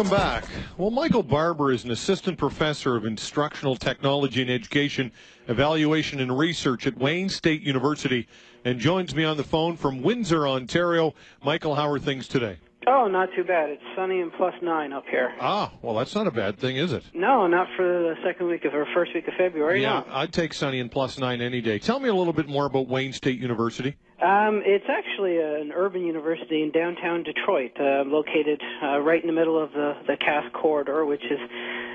Welcome back. Well, Michael Barbour is an assistant professor of instructional technology and education, evaluation and research at Wayne State University, and joins me on the phone from Windsor, Ontario. Michael, how are things today? Oh, not too bad. It's sunny and plus nine up here. Ah, well, that's not a bad thing, is it? No, not for the second week of or first week of February. Yeah, no. I'd take sunny and plus nine any day. Tell me a little bit more about Wayne State University. Um, it's actually an urban university in downtown Detroit, uh, located uh, right in the middle of the the Cass corridor, which is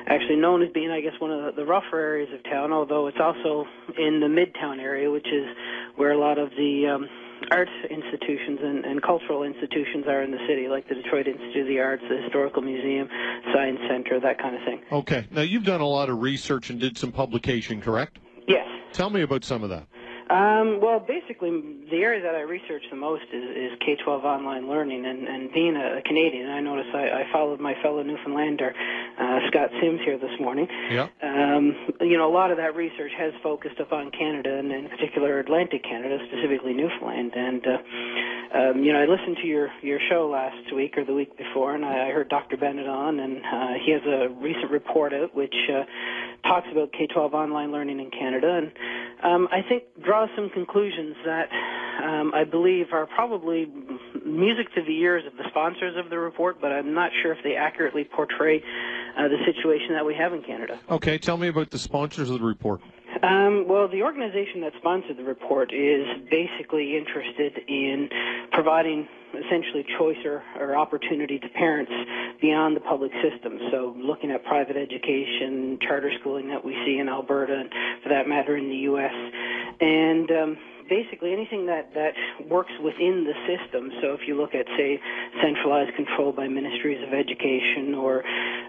actually known as being, I guess, one of the, the rougher areas of town. Although it's also in the midtown area, which is where a lot of the um, arts institutions and, and cultural institutions are in the city, like the Detroit Institute of the Arts, the Historical Museum, Science Center, that kind of thing. Okay. Now, you've done a lot of research and did some publication, correct? Yes. Tell me about some of that. Um, well, basically, the area that I research the most is, is K-12 online learning, and, and being a, Canadian, I noticed I, I followed my fellow Newfoundlander, uh, Scott Sims, here this morning. Yeah. Um, you know, a lot of that research has focused upon Canada, and in particular Atlantic Canada, specifically Newfoundland. And uh, um, you know, I listened to your your show last week or the week before, and I, I heard Dr. Bennett on, and uh, he has a recent report out which uh, talks about K-12 online learning in Canada, and um, I think draws some conclusions that um, I believe are probably music to the ears of the sponsors of the report, but I'm not sure if they accurately portray uh, the situation that we have in Canada. Okay, tell me about the sponsors of the report. Um, well, the organization that sponsored the report is basically interested in providing essentially choice or, or opportunity to parents beyond the public system. So looking at private education, charter schooling that we see in Alberta, and for that matter in the U.S. And um, basically anything that, that works within the system. So if you look at, say, centralized control by ministries of education or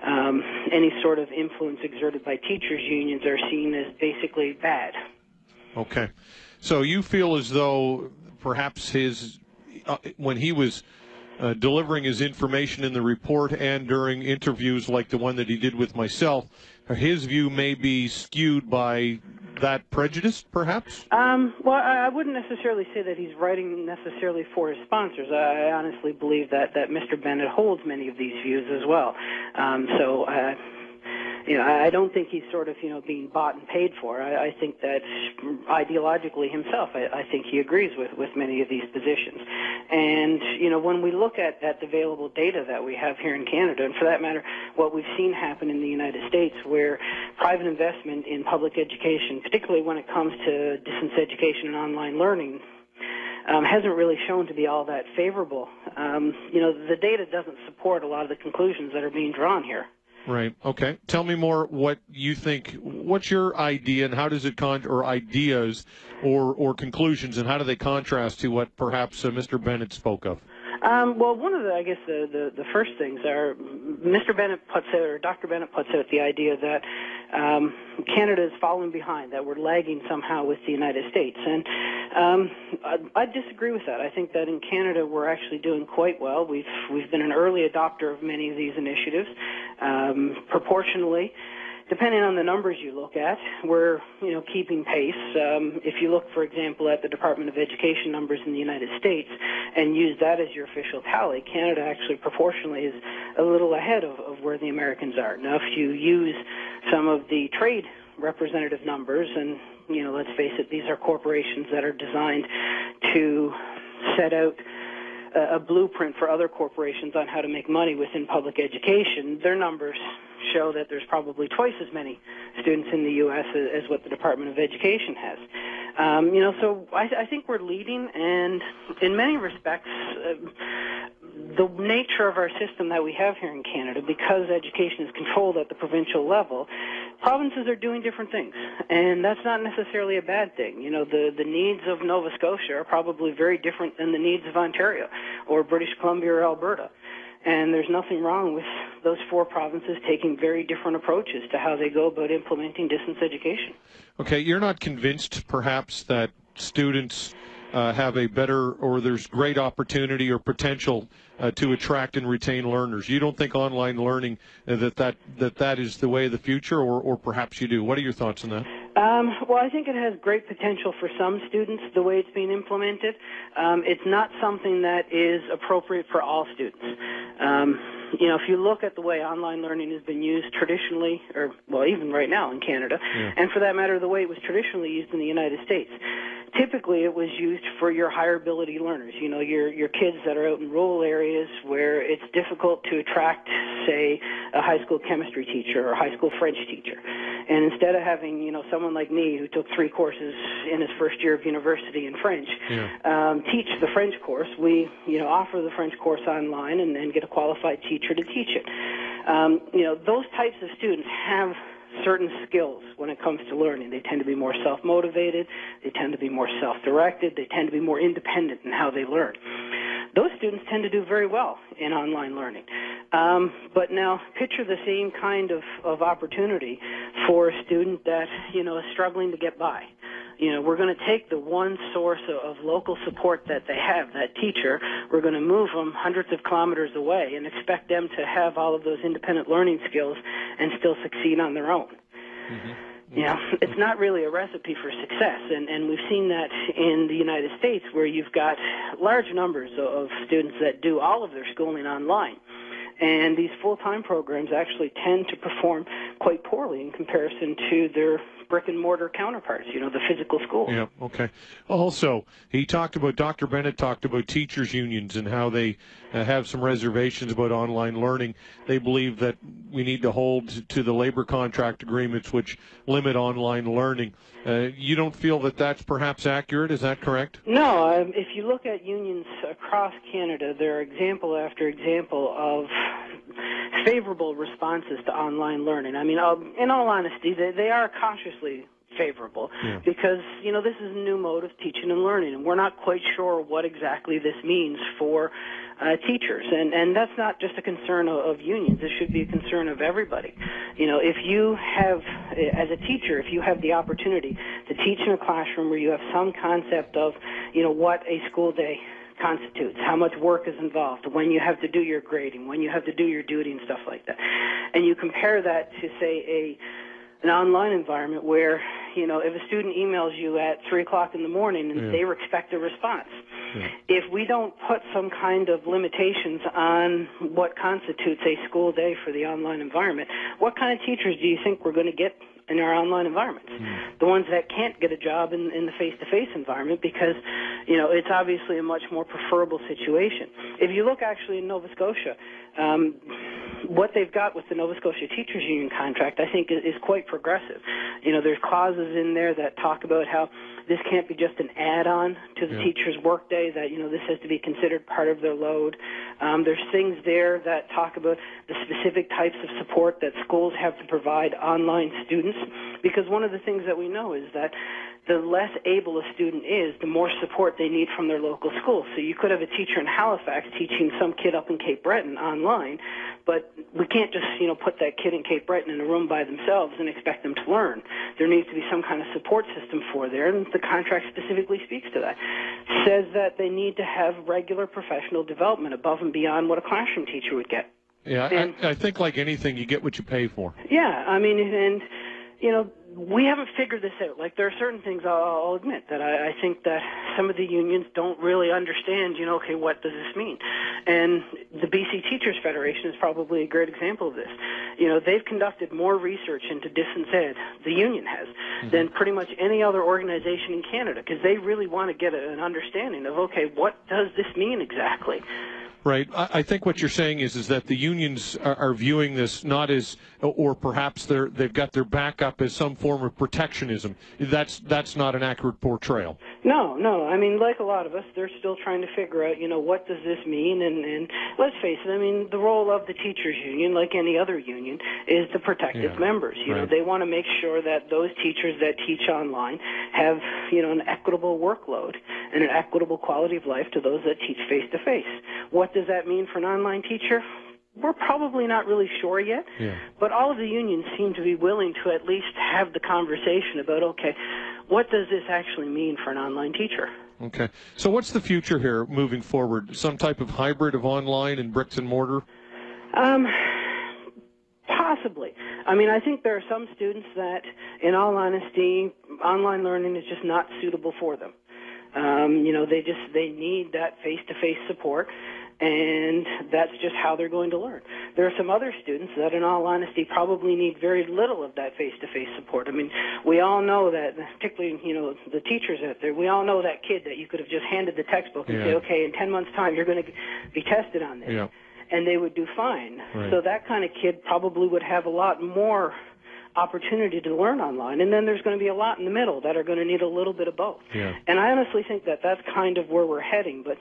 um, any sort of influence exerted by teachers' unions are seen as basically bad. Okay. So you feel as though perhaps his, uh, when he was uh, delivering his information in the report and during interviews like the one that he did with myself, his view may be skewed by that prejudice, perhaps? Um, well, I, wouldn't necessarily say that he's writing necessarily for his sponsors. I, I honestly believe that, that Mr. Bennett holds many of these views as well. Um, so, uh, you know, I don't think he's sort of, you know, being bought and paid for. I, I think that ideologically himself, I, I think he agrees with, with many of these positions. And, you know, when we look at, at the available data that we have here in Canada, and for that matter, what we've seen happen in the United States, where private investment in public education, particularly when it comes to distance education and online learning, um, hasn't really shown to be all that favorable. Um, you know, the data doesn't support a lot of the conclusions that are being drawn here. Right. Okay. Tell me more what you think. What's your idea, and how does it con or ideas, or or conclusions, and how do they contrast to what perhaps uh, Mr. Bennett spoke of? Um, well, one of the, I guess, the, the, the first things are Mr. Bennett puts out, or Dr. Bennett puts out the idea that um, Canada is falling behind, that we're lagging somehow with the United States. And um, I, I disagree with that. I think that in Canada we're actually doing quite well. We've, we've been an early adopter of many of these initiatives. Um, proportionally, depending on the numbers you look at, we're you know keeping pace. Um, if you look, for example, at the Department of Education numbers in the United States and use that as your official tally, Canada actually proportionally is a little ahead of, of where the Americans are. Now, if you use some of the trade representative numbers, and you know, let's face it, these are corporations that are designed to set out a blueprint for other corporations on how to make money within public education, their numbers show that there's probably twice as many students in the U.S. as, what the Department of Education has. Um, you know, so I, I think we're leading, and in many respects, uh, the nature of our system that we have here in Canada, because education is controlled at the provincial level, provinces are doing different things, and that's not necessarily a bad thing. You know, the the needs of Nova Scotia are probably very different than the needs of Ontario or British Columbia or Alberta. And there's nothing wrong with those four provinces taking very different approaches to how they go about implementing distance education. Okay, you're not convinced perhaps that students uh, have a better or there's great opportunity or potential uh, to attract and retain learners. You don't think online learning uh, that, that that that is the way of the future, or, or perhaps you do. What are your thoughts on that? Um, well, I think it has great potential for some students the way it's being implemented. Um, it's not something that is appropriate for all students. Um, you know, if you look at the way online learning has been used traditionally, or well, even right now in Canada, Yeah. and for that matter, the way it was traditionally used in the United States, typically it was used for your higher ability learners. You know, your your kids that are out in rural areas where it's difficult to attract, say, a high school chemistry teacher or a high school French teacher. And instead of having, you know, someone like me who took three courses in his first year of university in French, Yeah. um, teach the French course, we, you know, offer the French course online and then get a qualified teacher to teach it. Um, you know, those types of students have certain skills when it comes to learning. They tend to be more self-motivated. They tend to be more self-directed. They tend to be more independent in how they learn. Those students tend to do very well in online learning. Um, but now picture the same kind of, of opportunity for a student that, you know, is struggling to get by. You know, we're going to take the one source of, of local support that they have, that teacher, we're going to move them hundreds of kilometers away and expect them to have all of those independent learning skills and still succeed on their own. Mm-hmm. You know, it's not really a recipe for success, and, and we've seen that in the United States where you've got large numbers of students that do all of their schooling online. And these full-time programs actually tend to perform quite poorly in comparison to their brick and mortar counterparts, you know, the physical schools. Yeah. Okay. Also, he talked about Dr. Bennett talked about teachers unions and how they uh, have some reservations about online learning. They believe that we need to hold to the labor contract agreements which limit online learning. Uh, you don't feel that that's perhaps accurate? Is that correct? No, um, if you look at unions across Canada, there are example after example of favorable responses to online learning. I mean, um, in all honesty, they, they are cautiously favorable Yeah. because you know this is a new mode of teaching and learning, and we're not quite sure what exactly this means for uh, teachers. And and that's not just a concern of, of unions; it should be a concern of everybody. You know, if you have, as a teacher, if you have the opportunity to teach in a classroom where you have some concept of, you know, what a school day constitutes, how much work is involved, when you have to do your grading, when you have to do your duty and stuff like that. And you compare that to say a an online environment where, you know, if a student emails you at three o'clock in the morning and Yeah. they expect a response. Yeah. If we don't put some kind of limitations on what constitutes a school day for the online environment, what kind of teachers do you think we're going to get in our online environments? Hmm. The ones that can't get a job in, in the face-to-face environment because, you know, it's obviously a much more preferable situation. If you look actually in Nova Scotia, um, what they've got with the Nova Scotia Teachers Union contract, I think, is, is quite progressive. You know, there's clauses in there that talk about how this can't be just an add-on to the Yeah. teacher's workday. That you know, this has to be considered part of their load. Um, there's things there that talk about the specific types of support that schools have to provide online students. Because one of the things that we know is that the less able a student is, the more support they need from their local school. So you could have a teacher in Halifax teaching some kid up in Cape Breton online, but we can't just, you know, put that kid in Cape Breton in a room by themselves and expect them to learn. There needs to be some kind of support system for there, and the contract specifically speaks to that. Says that they need to have regular professional development above and beyond what a classroom teacher would get. Yeah. And- I, I think like anything, you get what you pay for. Yeah, I mean, and you know, we haven't figured this out. Like, there are certain things I'll, I'll admit that I, I think that some of the unions don't really understand. You know, okay, what does this mean? And the BC Teachers Federation is probably a great example of this. You know, they've conducted more research into distance ed, the union has, mm-hmm. than pretty much any other organization in Canada, because they really want to get a, an understanding of, okay, what does this mean exactly? Right. I, I think what you're saying is is that the unions are, are viewing this not as, or perhaps they're they've got their back up as some form of protectionism. That's that's not an accurate portrayal. No, no. I mean, like a lot of us, they're still trying to figure out, you know, what does this mean? And, and let's face it, I mean, the role of the teachers union, like any other union, is to protect its Yeah, members. You know, they want to make sure that those teachers that teach online have, you know, an equitable workload and an equitable quality of life to those that teach face to face. What does that mean for an online teacher? We're probably not really sure yet. Yeah. But all of the unions seem to be willing to at least have the conversation about, okay, what does this actually mean for an online teacher? Okay. So what's the future here moving forward? Some type of hybrid of online and bricks and mortar? Um, possibly. I mean, I think there are some students that, in all honesty, online learning is just not suitable for them. Um, you know, they just they need that face-to-face support, and that's just how they're going to learn. There are some other students that, in all honesty, probably need very little of that face-to-face support. I mean, we all know that, particularly, you know, the teachers out there, we all know that kid that you could have just handed the textbook and Yeah. say, okay, in 10 months' time, you're going to be tested on this. Yeah. And they would do fine. Right. So that kind of kid probably would have a lot more opportunity to learn online. And then there's going to be a lot in the middle that are going to need a little bit of both. Yeah. And I honestly think that that's kind of where we're heading. But,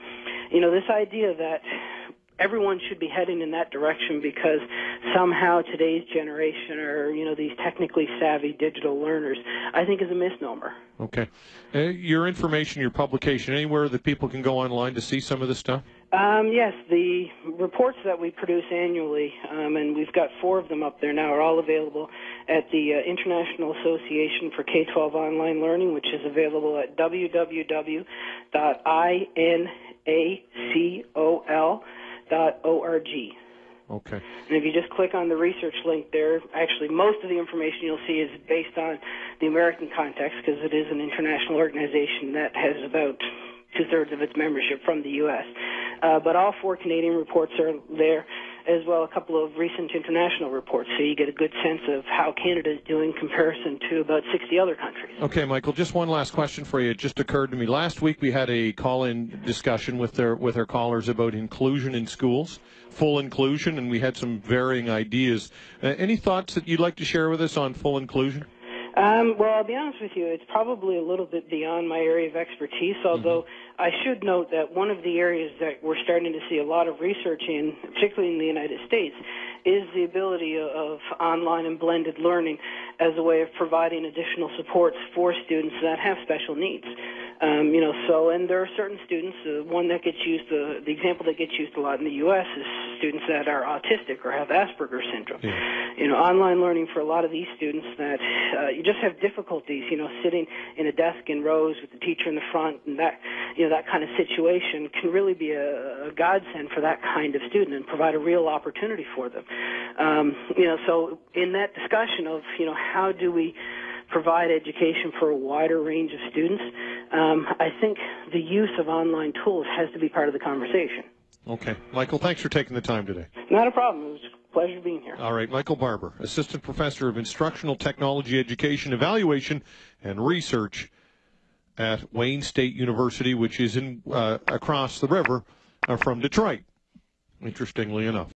you know, this idea that everyone should be heading in that direction because somehow today's generation are, you know, these technically savvy digital learners, I think is a misnomer. Okay. Uh, your information, your publication, anywhere that people can go online to see some of this stuff? Um, yes, the reports that we produce annually, um, and we've got four of them up there now, are all available at the uh, International Association for K-12 Online Learning, which is available at www.inacol.org. Okay. And if you just click on the research link there, actually most of the information you'll see is based on the American context because it is an international organization that has about two-thirds of its membership from the U.S. Uh, but all four Canadian reports are there, as well a couple of recent international reports, so you get a good sense of how Canada is doing in comparison to about 60 other countries. Okay, Michael. Just one last question for you. It just occurred to me last week. We had a call-in discussion with their with our callers about inclusion in schools, full inclusion, and we had some varying ideas. Uh, any thoughts that you'd like to share with us on full inclusion? Um, well, I'll be honest with you, it's probably a little bit beyond my area of expertise, although I should note that one of the areas that we're starting to see a lot of research in, particularly in the United States, is the ability of online and blended learning as a way of providing additional supports for students that have special needs. Um, you know, so, and there are certain students, uh, one that gets used, uh, the example that gets used a lot in the U.S. is students that are autistic or have Asperger's syndrome. Yeah. You know, online learning for a lot of these students that uh, you just have difficulties, you know, sitting in a desk in rows with the teacher in the front and that, you know, that kind of situation can really be a, a godsend for that kind of student and provide a real opportunity for them. Um, you know, so in that discussion of, you know, how do we provide education for a wider range of students, um, I think the use of online tools has to be part of the conversation. Okay, Michael. Thanks for taking the time today. Not a problem. It was a pleasure being here. All right, Michael Barbour, Assistant Professor of Instructional Technology Education Evaluation and Research at Wayne State University, which is in uh, across the river uh, from Detroit. Interestingly enough.